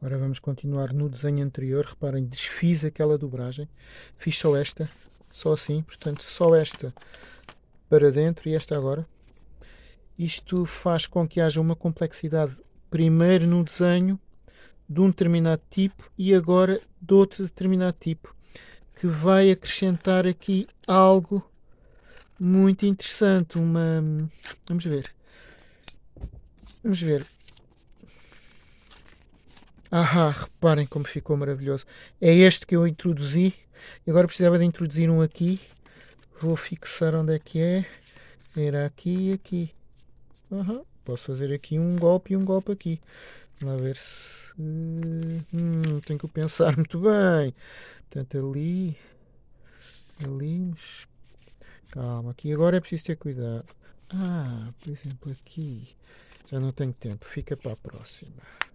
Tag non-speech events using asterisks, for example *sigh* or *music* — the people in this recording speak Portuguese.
Agora vamos continuar no desenho anterior. Reparem, desfiz aquela dobragem. Fiz só esta, só assim. Portanto, só esta para dentro e esta agora. Isto faz com que haja uma complexidade primeiro no desenho de um determinado tipo e agora de outro determinado tipo que vai acrescentar aqui algo muito interessante uma vamos ver vamos ver ah, reparem como ficou maravilhoso. É este que eu introduzi. Agora precisava de introduzir um aqui. Vou fixar onde é que é. Era aqui e aqui. Uhum. Posso fazer aqui um golpe e um golpe aqui. Vamos lá ver se... Hum, tenho que pensar *laughs* muito bem. Portanto, ali... Ali... Calma, aqui agora é preciso ter cuidado. Ah, por exemplo, aqui... Já não tenho tempo. Fica para a próxima.